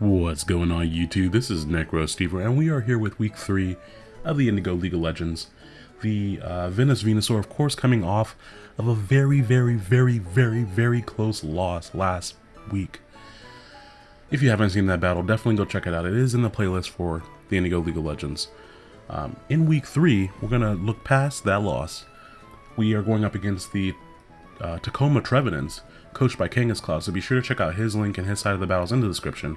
What's going on YouTube? This is Necro NecroStever and we are here with week 3 of the Indigo League of Legends. The uh, Venus Venusaur of course coming off of a very very very very very close loss last week. If you haven't seen that battle, definitely go check it out. It is in the playlist for the Indigo League of Legends. Um, in week 3, we're going to look past that loss. We are going up against the uh, Tacoma Trevenants, coached by Kangaskloud, Cloud, so be sure to check out his link and his side of the battles in the description.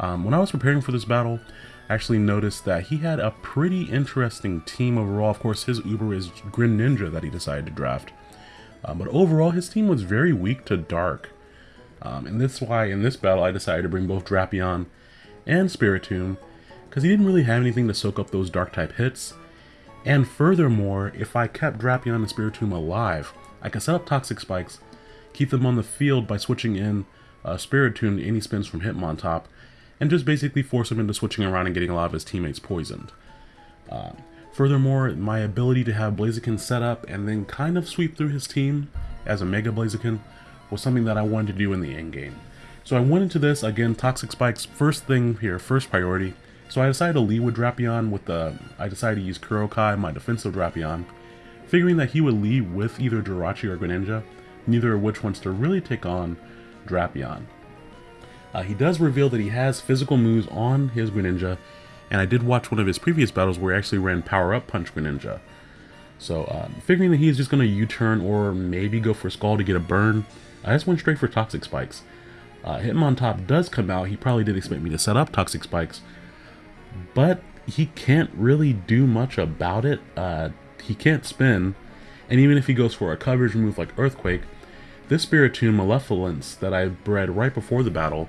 Um, when I was preparing for this battle, I actually noticed that he had a pretty interesting team overall. Of course, his Uber is Greninja that he decided to draft. Um, but overall, his team was very weak to Dark. Um, and that's why in this battle I decided to bring both Drapion and Spiritomb, because he didn't really have anything to soak up those Dark type hits. And furthermore, if I kept Drapion and Spiritomb alive, I could set up Toxic Spikes, keep them on the field by switching in uh, Spiritomb to any spins from Hitmontop, and just basically force him into switching around and getting a lot of his teammates poisoned. Uh, furthermore, my ability to have Blaziken set up and then kind of sweep through his team as a Mega Blaziken was something that I wanted to do in the end game. So I went into this, again, Toxic Spikes, first thing here, first priority. So I decided to lead with Drapion with the, I decided to use Kurokai, my defensive Drapion, figuring that he would lead with either Jirachi or Greninja, neither of which wants to really take on Drapion. Uh, he does reveal that he has physical moves on his Greninja, and I did watch one of his previous battles where he actually ran Power Up Punch Greninja. So, uh, figuring that he's just going to U-turn or maybe go for Scald to get a burn, I just went straight for Toxic Spikes. Uh, Hitmontop does come out, he probably did expect me to set up Toxic Spikes, but he can't really do much about it. Uh, he can't spin, and even if he goes for a coverage move like Earthquake, this Spiritomb Malevolence that I bred right before the battle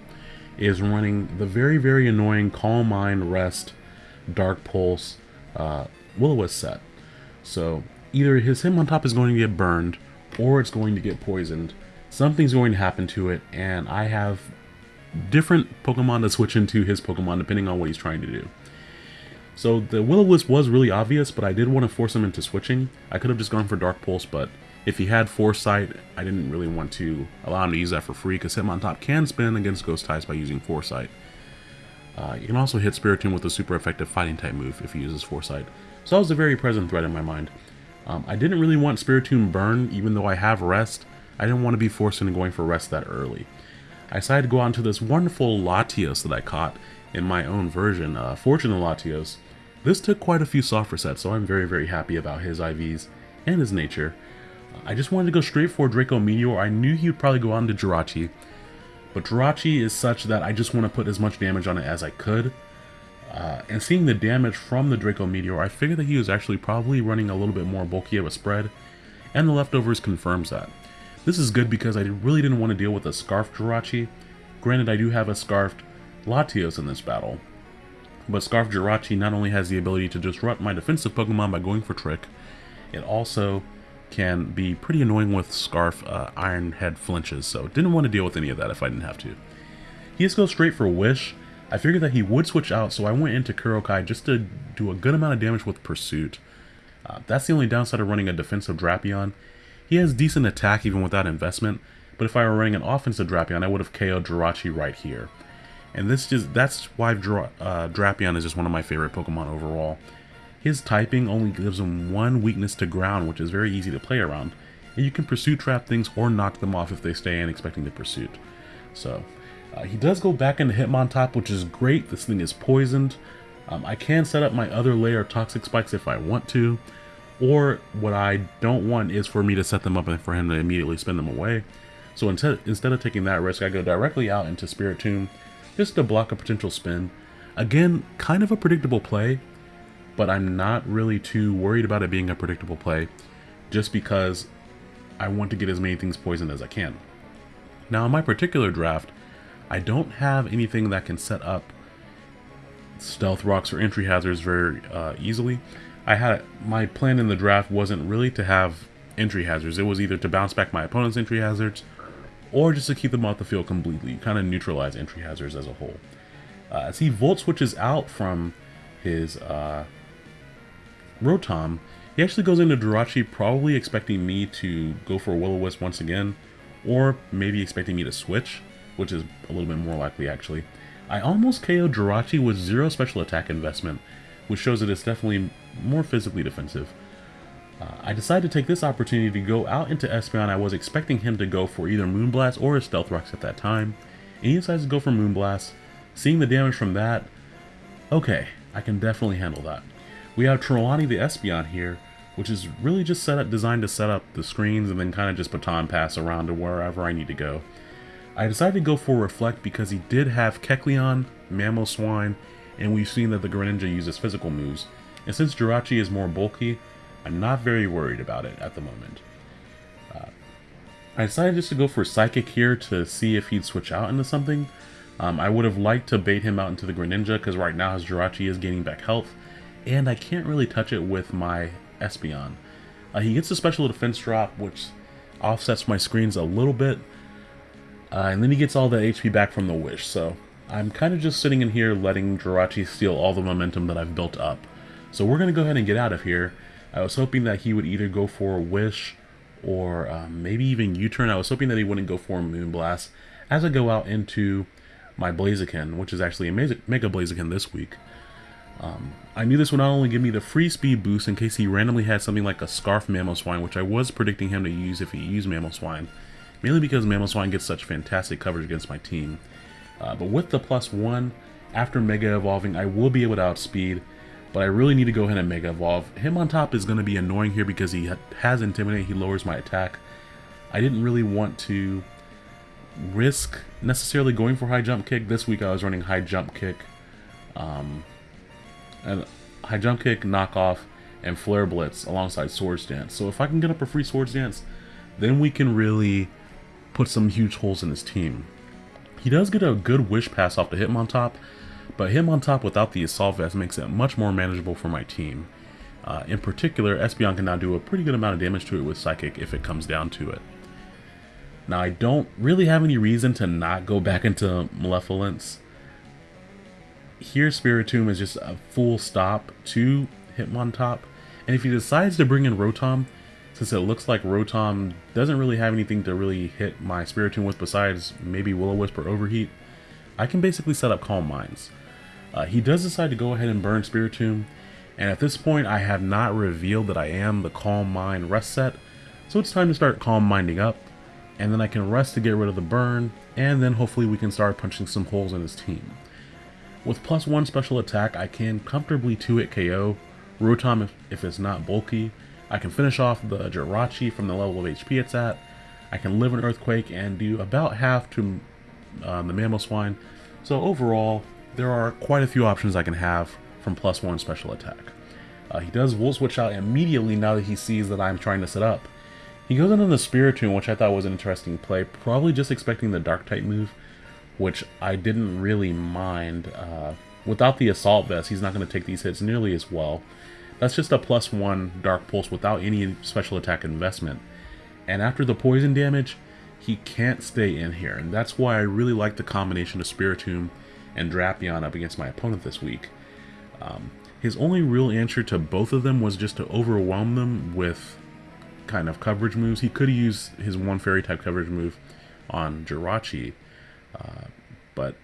is running the very, very annoying Calm Mind, Rest, Dark Pulse, uh, will set. So either his Hitmontop is going to get burned or it's going to get poisoned. Something's going to happen to it, and I have different Pokemon to switch into his Pokemon depending on what he's trying to do. So the Will-O-Wisp was really obvious, but I did want to force him into switching. I could have just gone for Dark Pulse, but if he had Foresight, I didn't really want to allow him to use that for free because Hitmontop can spin against Ghost Types by using Foresight. Uh, you can also hit Spiritomb with a super effective fighting type move if he uses Foresight. So that was a very present threat in my mind. Um, I didn't really want Spiritomb burn, even though I have Rest. I didn't want to be forced into going for Rest that early. I decided to go on to this wonderful Latios that I caught in my own version, uh, Fortunate Latios. This took quite a few soft resets, so I'm very, very happy about his IVs and his nature. I just wanted to go straight for Draco Meteor. I knew he would probably go on to Jirachi. But Jirachi is such that I just want to put as much damage on it as I could. Uh, and seeing the damage from the Draco Meteor, I figured that he was actually probably running a little bit more bulky of a spread. And the leftovers confirms that. This is good because I really didn't want to deal with a Scarfed Jirachi. Granted, I do have a Scarfed Latios in this battle. But Scarf Jirachi not only has the ability to disrupt my defensive Pokemon by going for Trick, it also can be pretty annoying with Scarf uh, Iron Head flinches, so didn't want to deal with any of that if I didn't have to. He just goes straight for Wish. I figured that he would switch out, so I went into Kurokai just to do a good amount of damage with Pursuit. Uh, that's the only downside of running a defensive Drapion. He has decent attack even without investment, but if I were running an offensive Drapion, I would have KO'd Jirachi right here. And this just that's why Dra uh, Drapion is just one of my favorite Pokemon overall. His typing only gives him one weakness to ground, which is very easy to play around. And you can pursuit trap things or knock them off if they stay in expecting the pursuit. So, uh, he does go back into Hitmontop, which is great. This thing is poisoned. Um, I can set up my other layer of Toxic Spikes if I want to. Or what I don't want is for me to set them up and for him to immediately spin them away. So instead, instead of taking that risk, I go directly out into Spiritomb just to block a potential spin. Again, kind of a predictable play, but I'm not really too worried about it being a predictable play just because I want to get as many things poisoned as I can. Now in my particular draft, I don't have anything that can set up stealth rocks or entry hazards very uh, easily. I had my plan in the draft wasn't really to have entry hazards. It was either to bounce back my opponent's entry hazards or just to keep them off the field completely, kind of neutralize entry hazards as a whole. Uh, as he volt switches out from his uh, Rotom, he actually goes into Jirachi probably expecting me to go for a Will-O-Wisp once again, or maybe expecting me to switch, which is a little bit more likely actually. I almost KO'd Jirachi with zero special attack investment, which shows that it's definitely more physically defensive. Uh, I decided to take this opportunity to go out into Espeon. I was expecting him to go for either Moonblast or a Stealth Rocks at that time, and he decides to go for Moonblast. Seeing the damage from that, okay, I can definitely handle that. We have Trelawney the Espeon here, which is really just set up, designed to set up the screens and then kind of just baton pass around to wherever I need to go. I decided to go for Reflect because he did have Kecleon, Mamoswine, and we've seen that the Greninja uses physical moves. And since Jirachi is more bulky, I'm not very worried about it at the moment. Uh, I decided just to go for Psychic here to see if he'd switch out into something. Um, I would have liked to bait him out into the Greninja because right now his Jirachi is gaining back health, and I can't really touch it with my Espeon. Uh, he gets a special defense drop, which offsets my screens a little bit, uh, and then he gets all the HP back from the Wish, so I'm kind of just sitting in here letting Jirachi steal all the momentum that I've built up. So we're going to go ahead and get out of here. I was hoping that he would either go for a Wish or um, maybe even U-turn. I was hoping that he wouldn't go for a Moonblast as I go out into my Blaziken, which is actually a Mega Blaziken this week. Um, I knew this would not only give me the free speed boost in case he randomly had something like a Scarf Mamoswine, which I was predicting him to use if he used Mamoswine, mainly because Mamoswine gets such fantastic coverage against my team. Uh, but with the plus one, after Mega Evolving, I will be able to outspeed, but I really need to go ahead and Mega Evolve. Hitmontop is going to be annoying here because he has Intimidate, he lowers my attack. I didn't really want to risk necessarily going for High Jump Kick. This week I was running High Jump Kick, um, and High Jump Kick, Knockoff, and Flare Blitz alongside Swords Dance. So if I can get up a free Swords Dance, then we can really put some huge holes in his team. He does get a good wish pass off to Hitmontop, but Hitmontop without the Assault Vest makes it much more manageable for my team. Uh, in particular, Espeon can now do a pretty good amount of damage to it with Psychic if it comes down to it. Now, I don't really have any reason to not go back into Malevolence. Here, Spiritomb is just a full stop to Hitmontop. And if he decides to bring in Rotom, since it looks like Rotom doesn't really have anything to really hit my Spiritomb with besides maybe Will-O-Wisp or Overheat, I can basically set up Calm Minds. Uh, he does decide to go ahead and burn Spiritomb, and at this point I have not revealed that I am the Calm Mind rest set, so it's time to start Calm Minding up, and then I can rest to get rid of the burn, and then hopefully we can start punching some holes in his team. With plus one special attack, I can comfortably 2-hit KO Rotom if, if it's not bulky, I can finish off the Jirachi from the level of HP it's at. I can live an Earthquake and do about half to uh, the Mamoswine. So overall, there are quite a few options I can have from plus one special attack. Uh, he does Volt Switch out immediately now that he sees that I'm trying to set up. He goes into the Spiritomb, which I thought was an interesting play, probably just expecting the Dark-type move, which I didn't really mind. Uh, without the Assault Vest, he's not going to take these hits nearly as well. That's just a plus one Dark Pulse without any special attack investment. And after the poison damage, he can't stay in here. And that's why I really like the combination of Spiritomb and Drapion up against my opponent this week. Um, his only real answer to both of them was just to overwhelm them with kind of coverage moves. He could use his one fairy type coverage move on Jirachi, but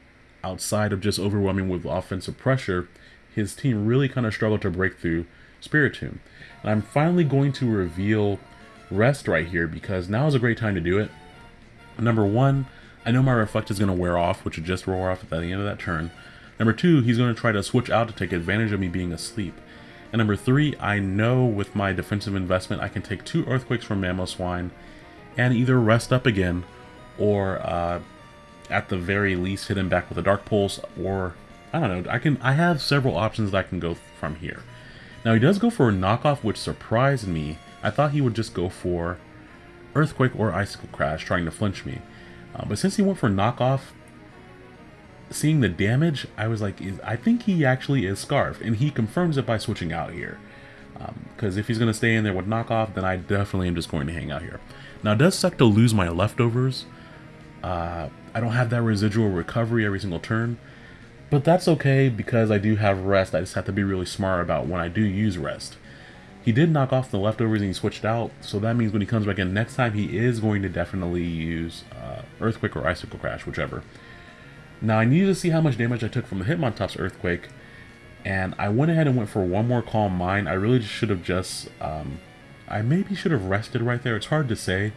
outside of just overwhelming with offensive pressure, his team really kind of struggled to break through Spiritomb. And I'm finally going to reveal Rest right here because now is a great time to do it. Number one, I know my Reflect is going to wear off, which would just roar off at the end of that turn. Number two, he's going to try to switch out to take advantage of me being asleep. And number three, I know with my defensive investment, I can take two Earthquakes from Mamoswine and either rest up again or uh, at the very least hit him back with a Dark Pulse or I don't know. I can I have several options that I can go from here. Now he does go for a knockoff, which surprised me. I thought he would just go for Earthquake or Icicle Crash, trying to flinch me. Uh, but since he went for knockoff, seeing the damage, I was like, I think he actually is Scarf, and he confirms it by switching out here. Because um, if he's going to stay in there with knockoff, then I definitely am just going to hang out here. Now, it does suck to lose my leftovers. Uh, I don't have that residual recovery every single turn, but that's okay because I do have rest. I just have to be really smart about when I do use rest. He did knock off the leftovers and he switched out, so that means when he comes back in next time, he is going to definitely use uh, Earthquake or Icicle Crash, whichever. Now I needed to see how much damage I took from the Hitmontop's Earthquake, and I went ahead and went for one more Calm Mind. I really should have just, um, I maybe should have rested right there. It's hard to say,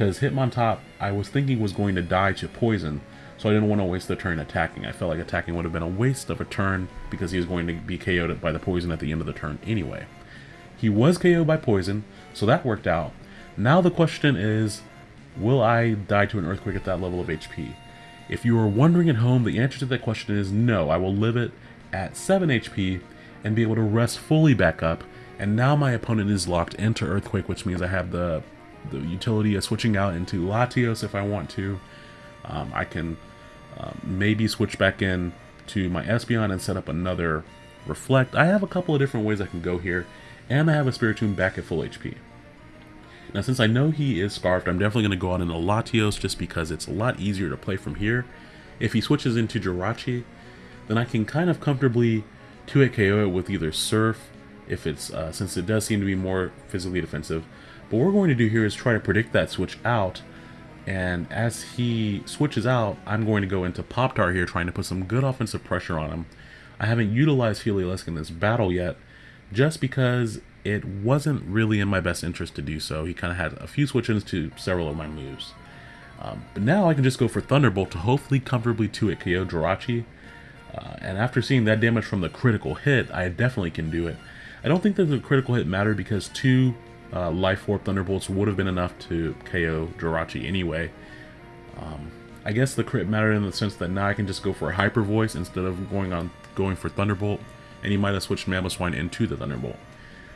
because Hitmontop, I was thinking was going to die to Poison, so I didn't want to waste the turn attacking. I felt like attacking would have been a waste of a turn, because he was going to be KO'd by the Poison at the end of the turn anyway. He was KO'd by Poison, so that worked out. Now the question is, will I die to an Earthquake at that level of HP? If you are wondering at home, the answer to that question is no. I will live it at 7 HP and be able to rest fully back up. And now my opponent is locked into Earthquake, which means I have the, the utility of switching out into Latios if I want to. Um, I can um, maybe switch back in to my Espeon and set up another Reflect. I have a couple of different ways I can go here, and I have a Spiritomb back at full HP. Now, since I know he is Scarfed, I'm definitely going to go out into Latios just because it's a lot easier to play from here. If he switches into Jirachi, then I can kind of comfortably 2-hit KO it with either Surf, if it's uh, since it does seem to be more physically defensive. But what we're going to do here is try to predict that switch out, and as he switches out, I'm going to go into Pop-Tart here, trying to put some good offensive pressure on him. I haven't utilized Heliolisk in this battle yet, just because it wasn't really in my best interest to do so. He kind of had a few switch-ins to several of my moves. Um, but now I can just go for Thunderbolt to hopefully comfortably 2-hit KO Jirachi. Uh, and after seeing that damage from the critical hit, I definitely can do it. I don't think that the critical hit mattered because two uh, Life Orb Thunderbolts would have been enough to KO Jirachi anyway. Um, I guess the crit mattered in the sense that now I can just go for a Hyper Voice instead of going on going for Thunderbolt, and he might have switched Mamoswine into the Thunderbolt.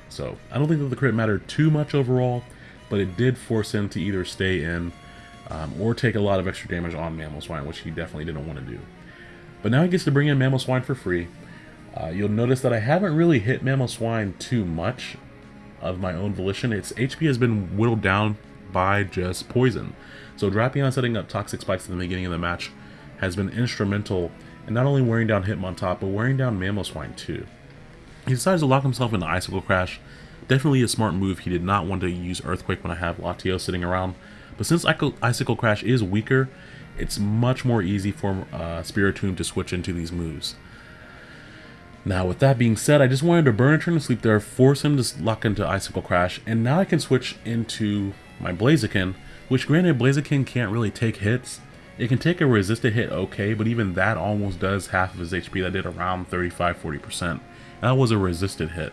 So I don't think that the crit mattered too much overall, but it did force him to either stay in um, or take a lot of extra damage on Mamoswine, which he definitely didn't want to do. But now he gets to bring in Mamoswine for free. Uh, you'll notice that I haven't really hit Mamoswine too much of my own volition. Its HP has been whittled down by just poison. So Drapion setting up Toxic Spikes at the beginning of the match has been instrumental in not only wearing down Hitmontop, but wearing down Mamoswine too. He decides to lock himself into Icicle Crash. Definitely a smart move. He did not want to use Earthquake when I have Latios sitting around. But since Icicle Crash is weaker, it's much more easy for uh, Spiritomb to switch into these moves. Now, with that being said, I just wanted to burn a turn to sleep there, force him to lock into Icicle Crash, and now I can switch into my Blaziken, which granted, Blaziken can't really take hits. It can take a resisted hit okay, but even that almost does half of his HP. That did around 35-40%. That was a resisted hit.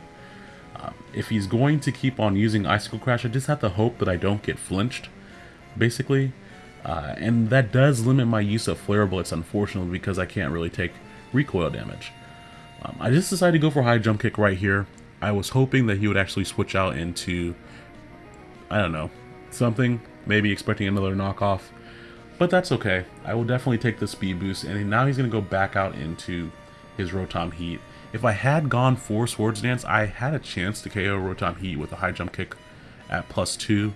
Uh, if he's going to keep on using Icicle Crash, I just have to hope that I don't get flinched, basically. Uh, and that does limit my use of Flare Blitz, unfortunately, because I can't really take recoil damage. Um, I just decided to go for High Jump Kick right here. I was hoping that he would actually switch out into, I don't know, something, maybe expecting another knockoff. But that's okay. I will definitely take the speed boost, and now he's going to go back out into his Rotom Heat. If I had gone for Swords Dance, I had a chance to KO Rotom Heat with a high jump kick at plus 2.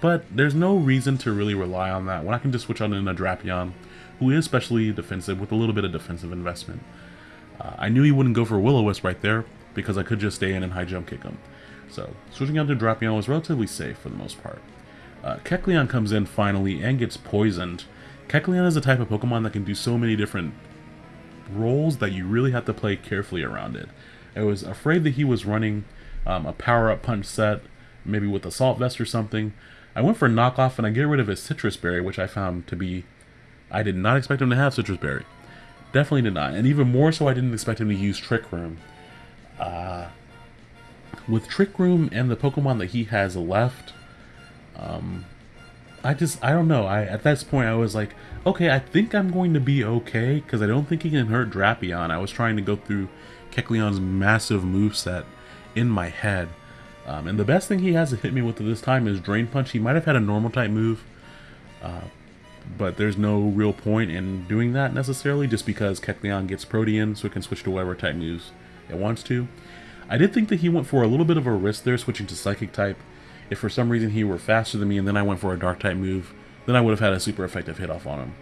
But there's no reason to really rely on that when I can just switch out into Drapion, who is specially defensive with a little bit of defensive investment. I knew he wouldn't go for Will-O-Wisp right there, because I could just stay in and high jump kick him. So, switching out to Drapion was relatively safe for the most part. Uh, Kecleon comes in finally and gets poisoned. Kecleon is a type of Pokemon that can do so many different roles that you really have to play carefully around it. I was afraid that he was running um, a power-up punch set, maybe with Assault Vest or something. I went for knockoff and I get rid of his Sitrus Berry, which I found to be... I did not expect him to have Sitrus Berry. Definitely did not. And even more so, I didn't expect him to use Trick Room. Uh, with Trick Room and the Pokemon that he has left, um, I just, I don't know. I At this point, I was like, okay, I think I'm going to be okay, because I don't think he can hurt Drapion. I was trying to go through Kecleon's massive move set in my head. Um, and the best thing he has to hit me with at this time is Drain Punch. He might have had a normal type move, uh, but there's no real point in doing that necessarily, just because Kecleon gets Protean, so it can switch to whatever type moves it wants to. I did think that he went for a little bit of a risk there, switching to Psychic type, if for some reason he were faster than me and then I went for a dark type move, then I would have had a super effective hit off on him.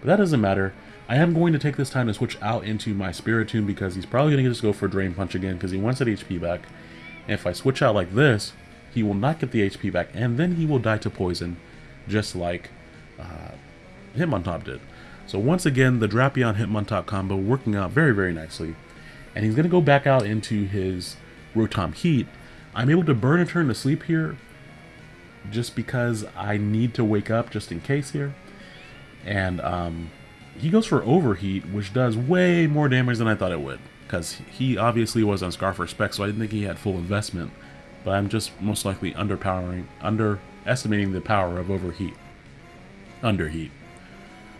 But that doesn't matter. I am going to take this time to switch out into my Spiritomb because he's probably going to just go for Drain Punch again because he wants that HP back. And if I switch out like this, he will not get the HP back and then he will die to poison just like uh, Hitmontop did. So once again, the Drapion Hitmontop combo working out very, very nicely. And he's going to go back out into his Rotom Heat. I'm able to burn a turn to sleep here just because I need to wake up just in case here. And um, he goes for Overheat, which does way more damage than I thought it would. Because he obviously was on Scarf Respect, so I didn't think he had full investment. But I'm just most likely underpowering, underestimating the power of Overheat. Underheat.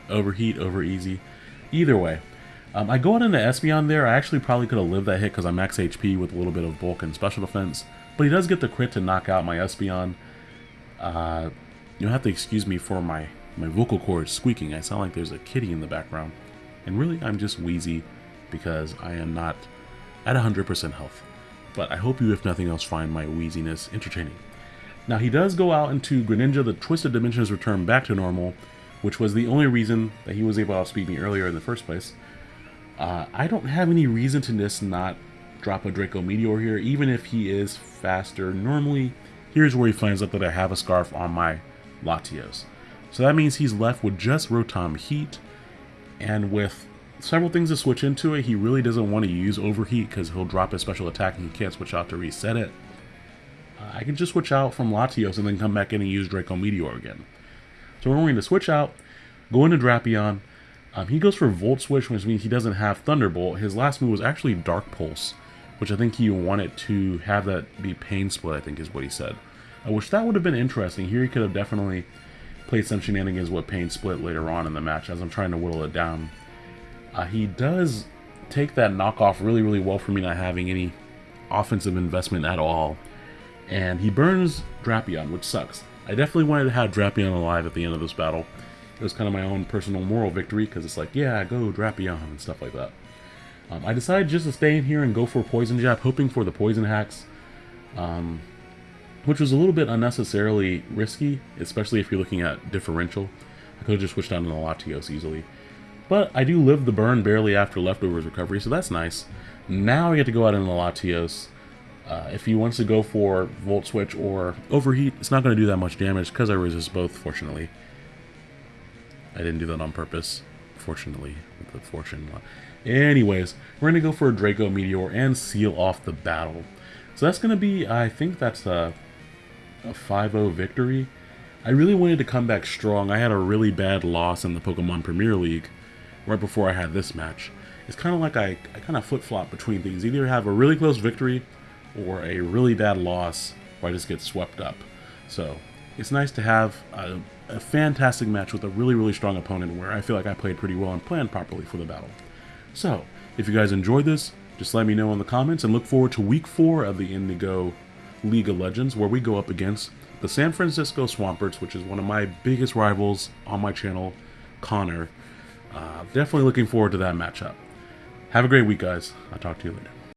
Overheat, over easy. Either way. Um, I go out into Espeon there. I actually probably could have lived that hit because I'm max HP with a little bit of bulk and special defense. But he does get the crit to knock out my Espeon. Uh, you'll have to excuse me for my, my vocal cords squeaking. I sound like there's a kitty in the background. And really, I'm just wheezy because I am not at 100% health. But I hope you, if nothing else, find my wheeziness entertaining. Now, he does go out into Greninja. The Twisted Dimensions return back to normal, which was the only reason that he was able to outspeed me earlier in the first place. Uh, I don't have any reason to just not drop a Draco Meteor here, even if he is faster. Normally, here's where he finds out that I have a Scarf on my Latios. So that means he's left with just Rotom Heat, and with several things to switch into it, he really doesn't want to use Overheat because he'll drop his special attack and he can't switch out to reset it. Uh, I can just switch out from Latios and then come back in and use Draco Meteor again. So we're going to switch out, go into Drapion. Um, he goes for Volt Switch, which means he doesn't have Thunderbolt. His last move was actually Dark Pulse, which I think he wanted to have that be Pain Split, I think is what he said. I wish that would have been interesting. Here he could have definitely played some shenanigans with Pain Split later on in the match as I'm trying to whittle it down. Uh, he does take that knockoff really, really well for me not having any offensive investment at all. And he burns Drapion, which sucks. I definitely wanted to have Drapion alive at the end of this battle. It was kind of my own personal moral victory, because it's like, yeah, go Drapion and stuff like that. Um, I decided just to stay in here and go for Poison Jab, hoping for the Poison Hacks, um, which was a little bit unnecessarily risky, especially if you're looking at differential. I could have just switched down to the Latios easily. But I do live the burn barely after Leftovers recovery, so that's nice. Now I get to go out in the Latios, uh, if he wants to go for Volt Switch or Overheat, it's not going to do that much damage because I resist both, fortunately. I didn't do that on purpose, fortunately, with the fortune. Anyways, we're going to go for a Draco Meteor and seal off the battle. So that's going to be, I think that's a 5-0 victory. I really wanted to come back strong. I had a really bad loss in the Pokemon Premier League right before I had this match. It's kind of like I, I kind of flip-flop between things. Either have a really close victory or a really bad loss where I just get swept up. So it's nice to have a, a, fantastic match with a really, really strong opponent where I feel like I played pretty well and planned properly for the battle. So, if you guys enjoyed this, just let me know in the comments and look forward to week four of the Indigo League of Legends where we go up against the San Francisco Swamperts, which is one of my biggest rivals on my channel, Connor. Uh, definitely looking forward to that matchup. Have a great week, guys. I'll talk to you later.